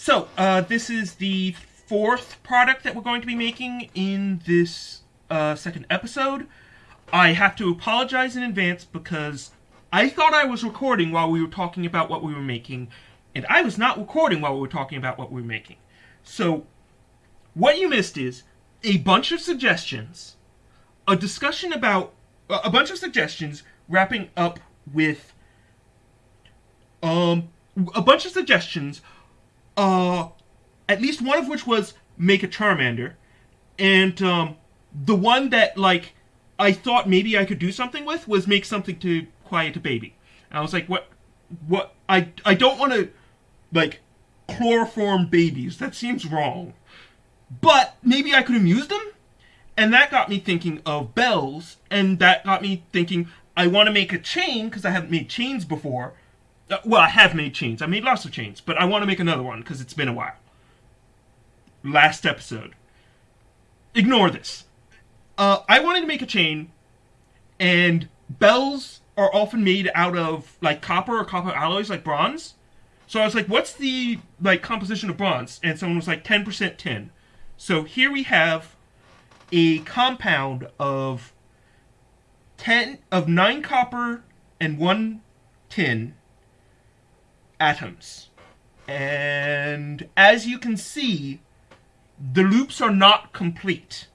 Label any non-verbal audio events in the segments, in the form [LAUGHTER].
So, uh, this is the fourth product that we're going to be making in this uh, second episode. I have to apologize in advance because I thought I was recording while we were talking about what we were making, and I was not recording while we were talking about what we were making. So, what you missed is a bunch of suggestions, a discussion about a bunch of suggestions, wrapping up with um a bunch of suggestions, uh, at least one of which was make a Charmander, and um, the one that like I thought maybe I could do something with was make something to quiet a baby. And I was like, what, what? I I don't want to like chloroform babies. That seems wrong. But maybe I could amuse them, and that got me thinking of bells, and that got me thinking I want to make a chain because I haven't made chains before uh, well, I have made chains. I made lots of chains, but I want to make another one because it's been a while. Last episode. Ignore this. Uh, I wanted to make a chain, and bells are often made out of like copper or copper alloys, like bronze. So I was like, "What's the like composition of bronze?" And someone was like, "10% tin." So here we have a compound of ten of nine copper and one tin atoms. And as you can see, the loops are not complete.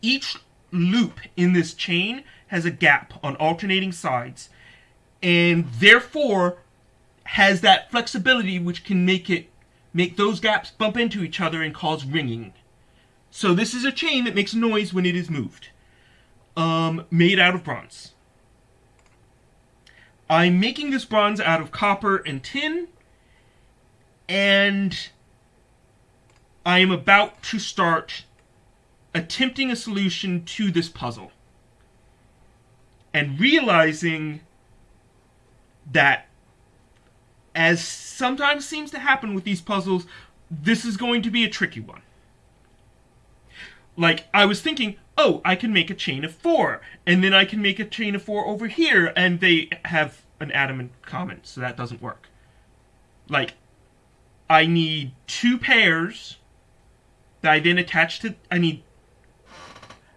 Each loop in this chain has a gap on alternating sides, and therefore has that flexibility which can make it make those gaps bump into each other and cause ringing. So this is a chain that makes noise when it is moved. Um, made out of bronze. I'm making this bronze out of copper and tin, and I am about to start attempting a solution to this puzzle. And realizing that, as sometimes seems to happen with these puzzles, this is going to be a tricky one. Like, I was thinking, oh, I can make a chain of four, and then I can make a chain of four over here, and they have an atom in common, so that doesn't work. Like, I need two pairs that I then attach to. I need.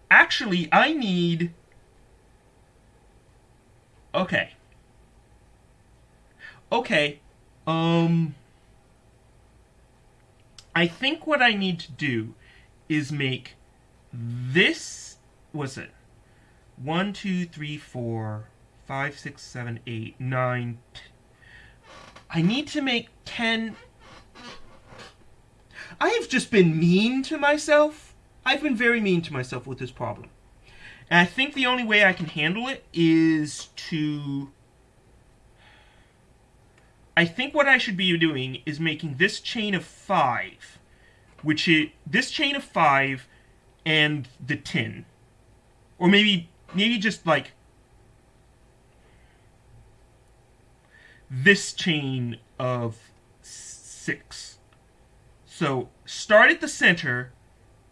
Actually, I need. Okay. Okay. Um. I think what I need to do is make this was it? One two three four five six seven eight nine i need to make 10 i have just been mean to myself. I've been very mean to myself with this problem. And i think the only way i can handle it is to i think what i should be doing is making this chain of five which is this chain of five and the tin. Or maybe maybe just like this chain of six. So start at the center,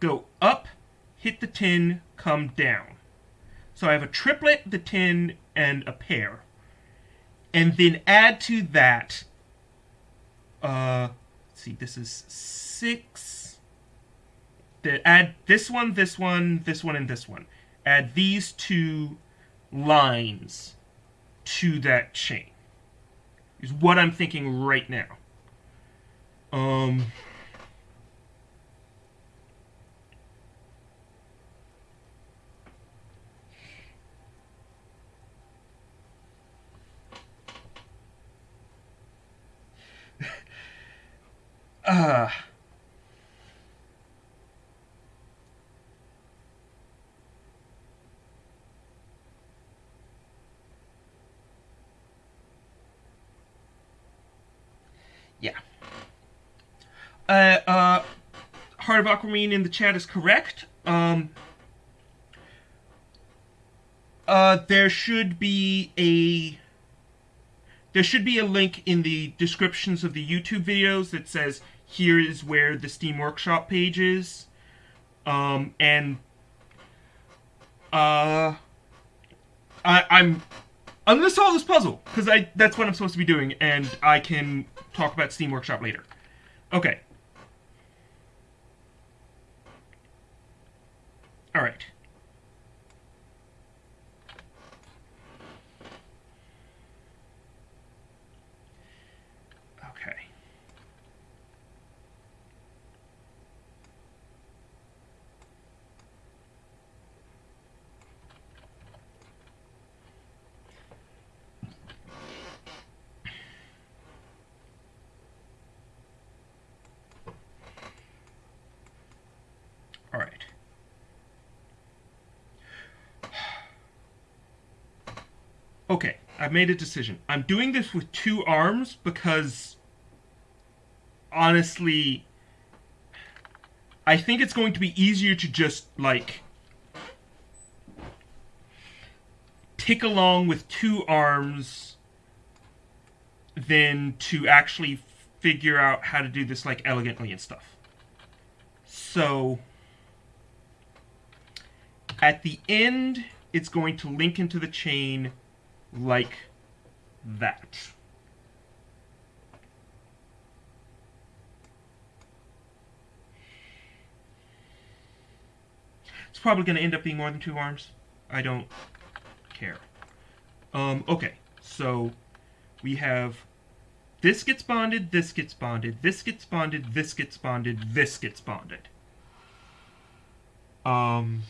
go up, hit the tin, come down. So I have a triplet, the tin, and a pair. And then add to that, uh, see, this is six, add this one, this one, this one, and this one. Add these two lines to that chain. Is what I'm thinking right now. Um. [LAUGHS] uh Yeah. Uh, uh, Heart of Aquamarine in the chat is correct. Um, uh, there should be a there should be a link in the descriptions of the YouTube videos that says here is where the Steam Workshop page is. Um, and uh, I, I'm I'm gonna solve this puzzle because I that's what I'm supposed to be doing, and I can talk about Steam Workshop later. Okay. All right. Okay. All right. Okay, I've made a decision. I'm doing this with two arms because honestly I think it's going to be easier to just like tick along with two arms than to actually figure out how to do this like elegantly and stuff. So at the end, it's going to link into the chain like that. It's probably going to end up being more than two arms. I don't care. Um, okay, so we have this gets bonded, this gets bonded, this gets bonded, this gets bonded, this gets bonded. Um...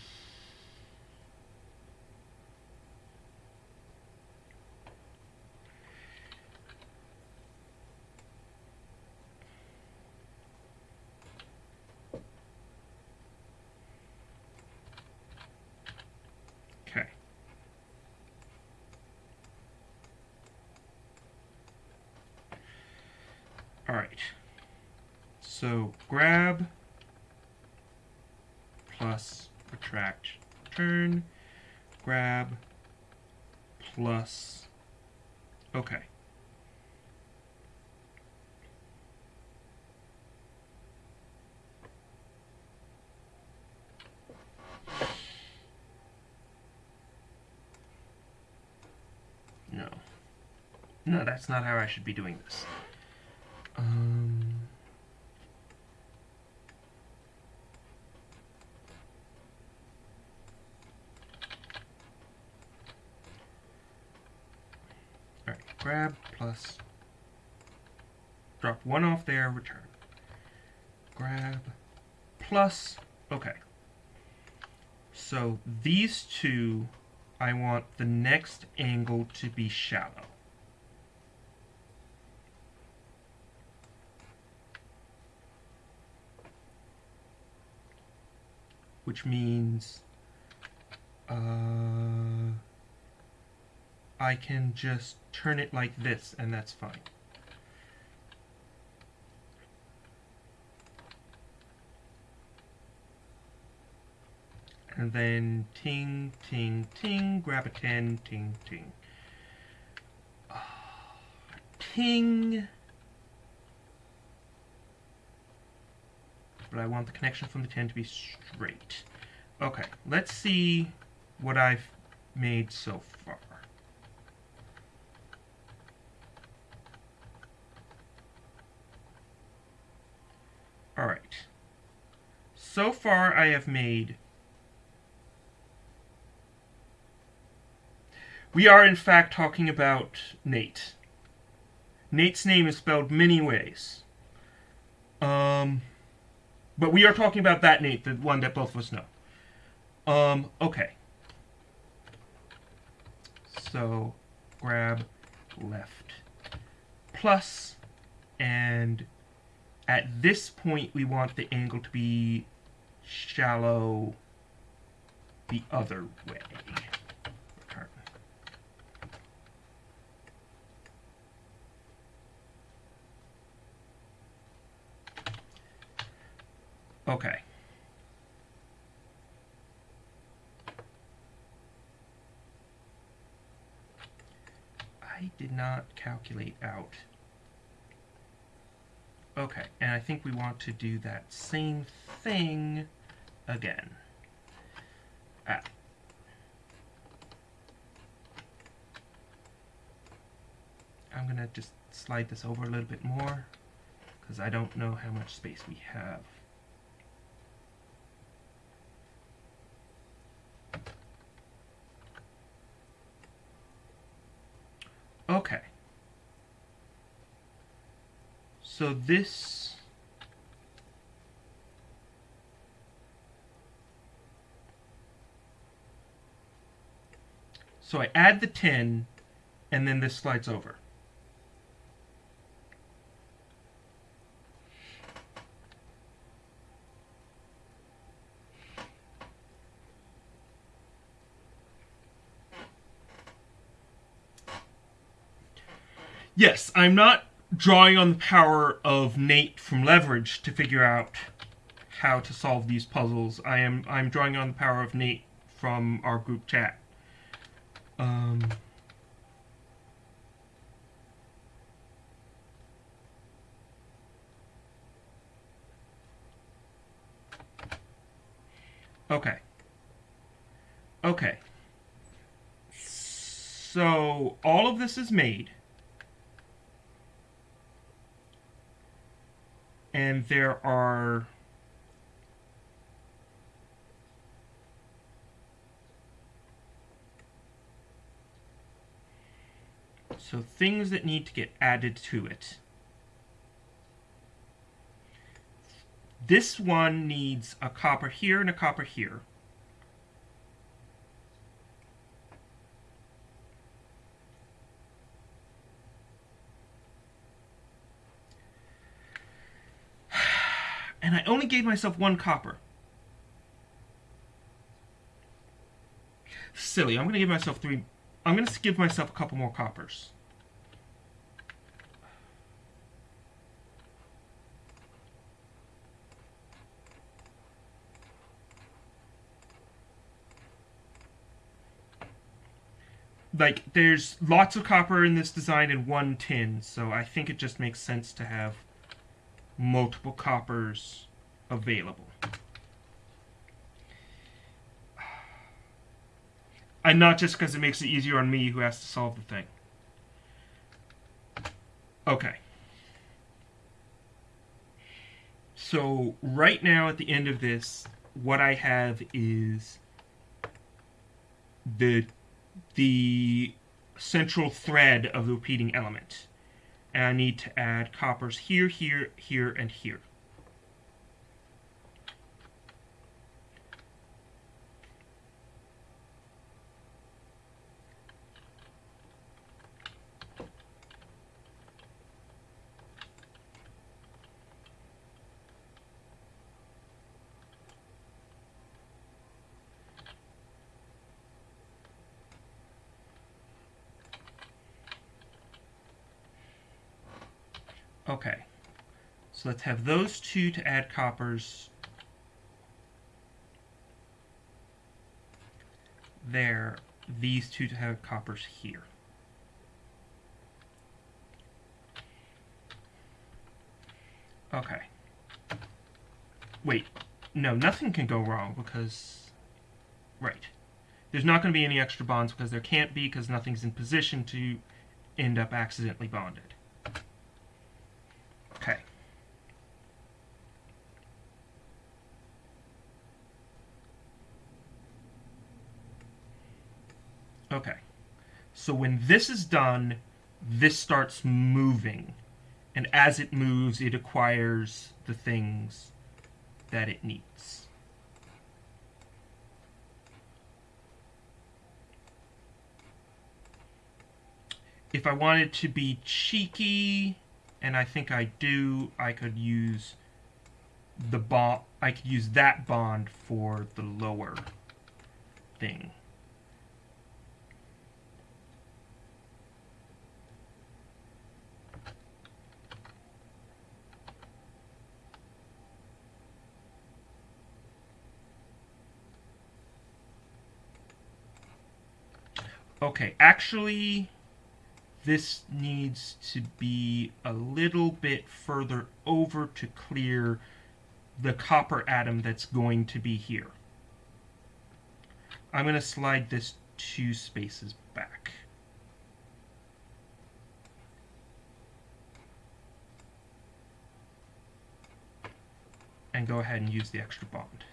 Okay. All right. So grab plus retract turn, grab plus, okay. No. No, that's not how I should be doing this. Um... Alright, grab plus drop one off there, return. Grab plus, okay. So these two, I want the next angle to be shallow. Which means uh, I can just turn it like this and that's fine. And then ting, ting, ting, grab a tin, ting, ting. Ting. But I want the connection from the tin to be straight. Okay, let's see what I've made so far. Alright. So far I have made We are, in fact, talking about Nate. Nate's name is spelled many ways. Um, but we are talking about that Nate, the one that both of us know. Um, okay. So, grab left plus, and at this point we want the angle to be shallow the other way. Okay. I did not calculate out. Okay, and I think we want to do that same thing again. Ah. I'm gonna just slide this over a little bit more. because I don't know how much space we have. Okay. So this... So I add the tin, and then this slides over. Yes, I'm not drawing on the power of Nate from Leverage to figure out how to solve these puzzles. I am I'm drawing on the power of Nate from our group chat. Um, okay. Okay. So all of this is made. And there are so things that need to get added to it. This one needs a copper here and a copper here. And I only gave myself one copper. Silly. I'm going to give myself three. I'm going to give myself a couple more coppers. Like, there's lots of copper in this design in one tin, so I think it just makes sense to have multiple coppers available. [SIGHS] And not just because it makes it easier on me who has to solve the thing. Okay. So right now at the end of this, what I have is the the central thread of the repeating element and I need to add coppers here, here, here, and here. Okay. So let's have those two to add coppers. There. These two to have coppers here. Okay. Wait. No, nothing can go wrong because... Right. There's not going to be any extra bonds because there can't be because nothing's in position to end up accidentally bonded. Okay. Okay. So when this is done, this starts moving. And as it moves, it acquires the things that it needs. If I wanted to be cheeky, and I think I do, I could use the bond, I could use that bond for the lower thing. Okay, actually, this needs to be a little bit further over to clear the copper atom that's going to be here. I'm going to slide this two spaces back. and go ahead and use the extra bond.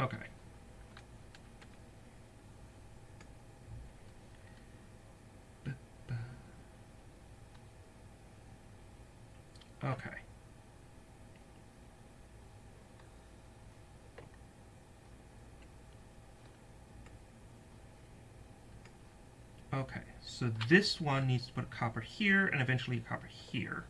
Okay. Okay. Okay, so this one needs to put a copper here and eventually a copper here.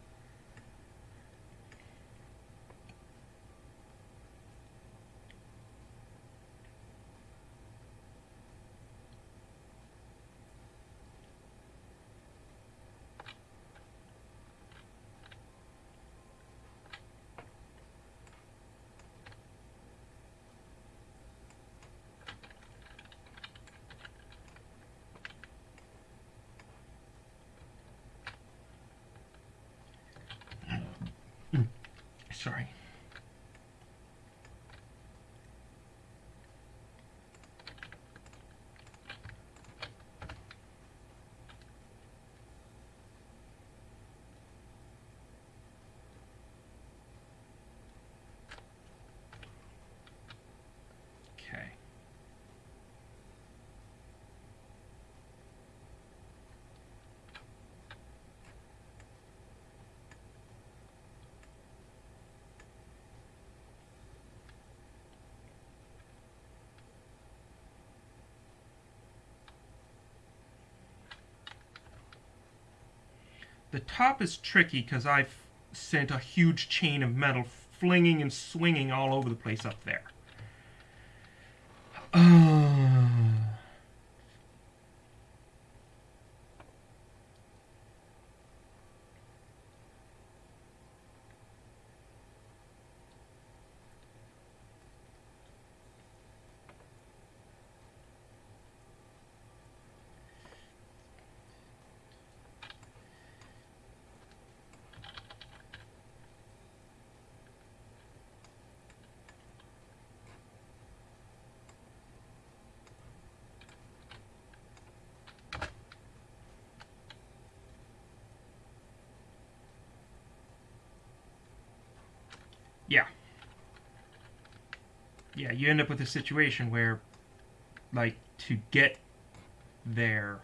Sorry. Okay. The top is tricky because I've sent a huge chain of metal flinging and swinging all over the place up there. Yeah. Yeah, you end up with a situation where, like, to get there.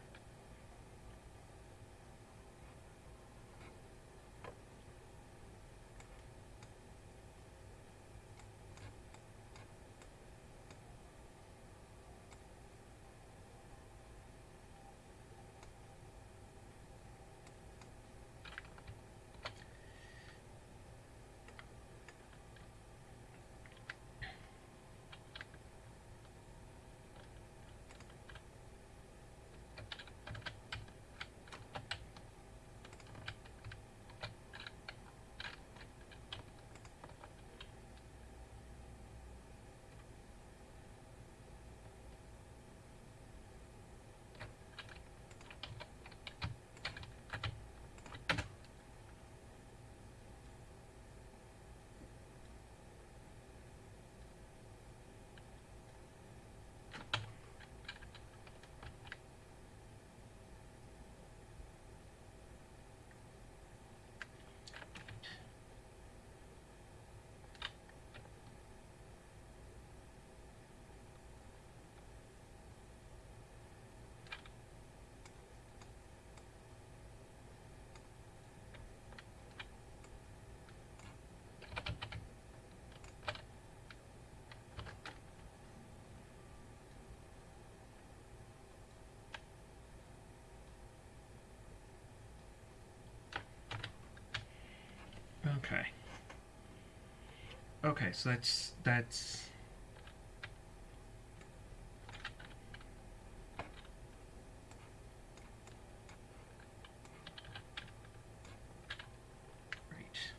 Okay. Okay, so that's that's right.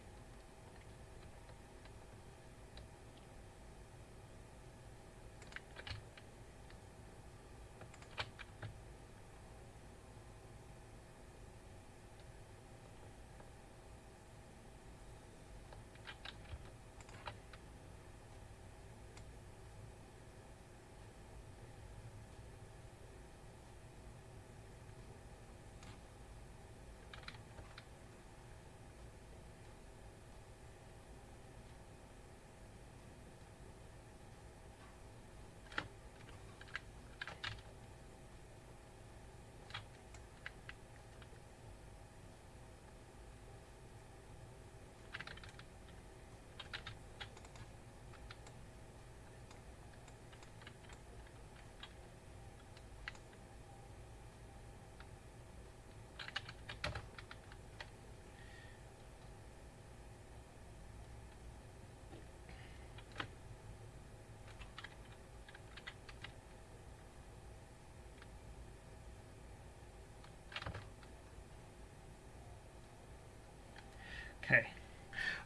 Okay.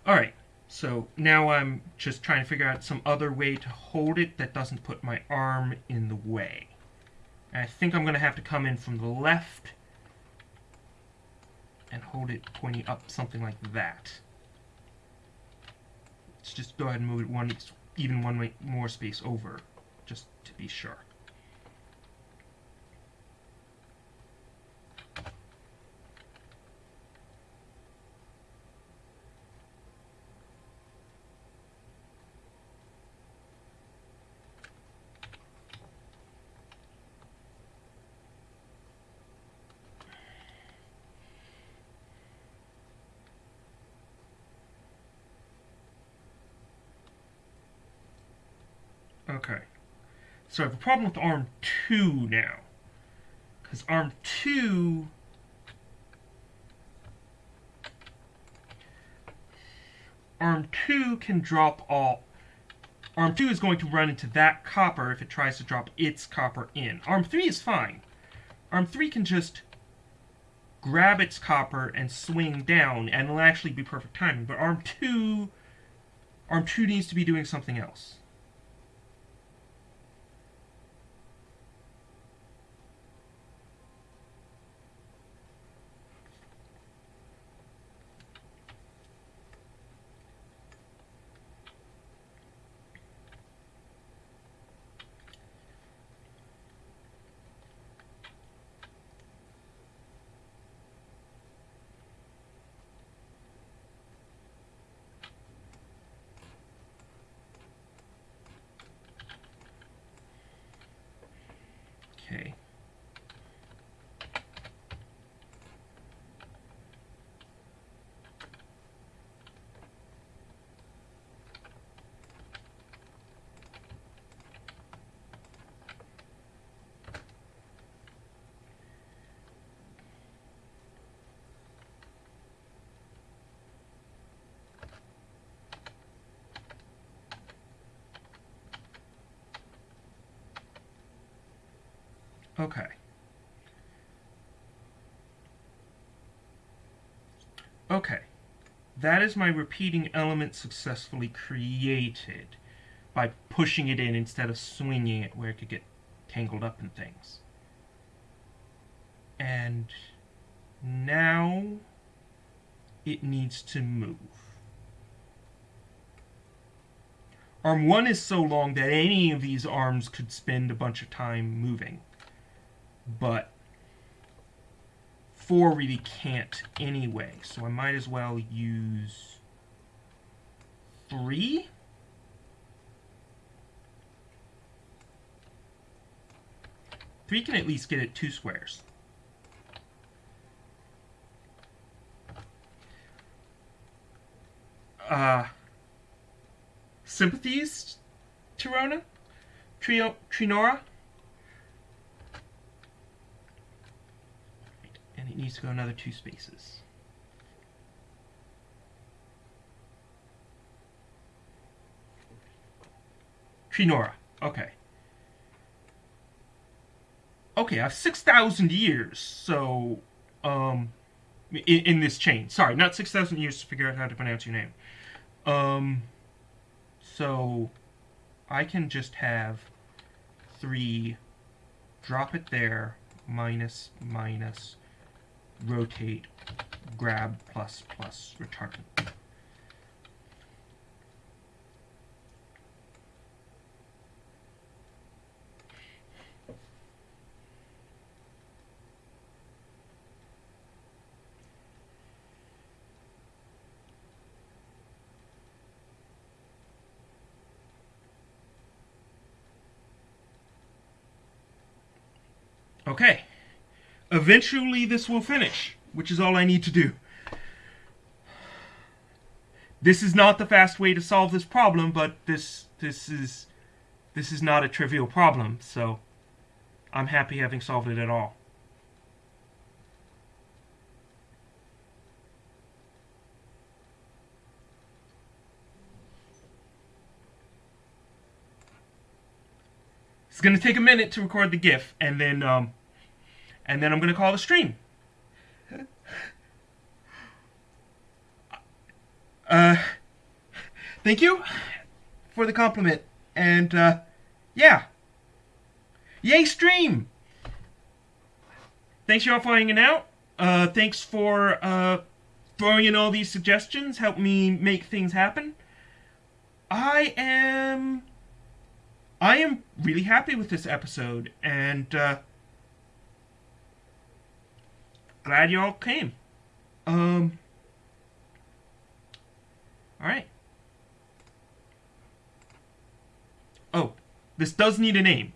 Alright, so now I'm just trying to figure out some other way to hold it that doesn't put my arm in the way. And I think I'm going to have to come in from the left and hold it pointing up something like that. Let's just go ahead and move it one, even one more space over, just to be sure. Okay. So I have a problem with arm 2 now. Because arm 2... Arm 2 can drop all... Arm 2 is going to run into that copper if it tries to drop its copper in. Arm 3 is fine. Arm 3 can just grab its copper and swing down, and it'll actually be perfect timing. But Arm 2... Arm 2 needs to be doing something else. Okay. Okay. Okay. That is my repeating element successfully created by pushing it in instead of swinging it where it could get tangled up in things. And now it needs to move. Arm 1 is so long that any of these arms could spend a bunch of time moving but 4 really can't anyway, so I might as well use 3? Three can at least get it two squares. Uh, sympathies, Tirona? Trio, Trinora? it needs to go another two spaces. Trinora. Okay. Okay, I have 6,000 years, so, um, in, in, this chain. Sorry, not 6,000 years to figure out how to pronounce your name. Um, so, I can just have 3, drop it there, minus, minus, rotate, grab, plus, plus, return. Okay. Eventually this will finish, which is all I need to do. This is not the fast way to solve this problem, but this this is this is not a trivial problem, so I'm happy having solved it at all. It's going to take a minute to record the GIF, and then um, and then I'm going to call the stream. Uh, thank you for the compliment. And, uh, yeah. Yay, stream! Thanks, y'all, for hanging out. Uh, thanks for, uh, throwing in all these suggestions. Help me make things happen. I am. I am really happy with this episode, and, uh, glad y'all came. Um. Alright. Oh, this does need a name.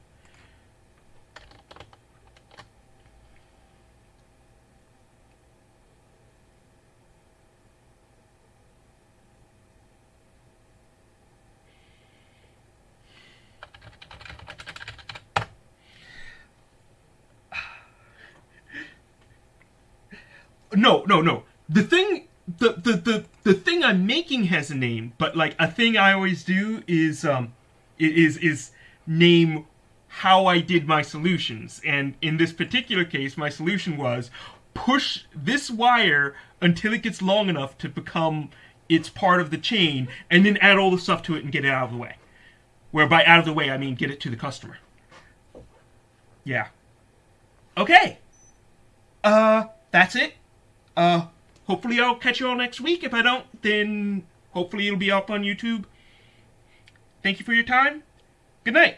No, no, no. The thing the, the the the thing I'm making has a name, but like a thing I always do is um is is name how I did my solutions. And in this particular case, my solution was push this wire until it gets long enough to become it's part of the chain, and then add all the stuff to it and get it out of the way. Where by out of the way I mean get it to the customer. Yeah. Okay. Uh, that's it. Uh, hopefully I'll catch you all next week. If I don't, then hopefully it'll be up on YouTube. Thank you for your time. Good night.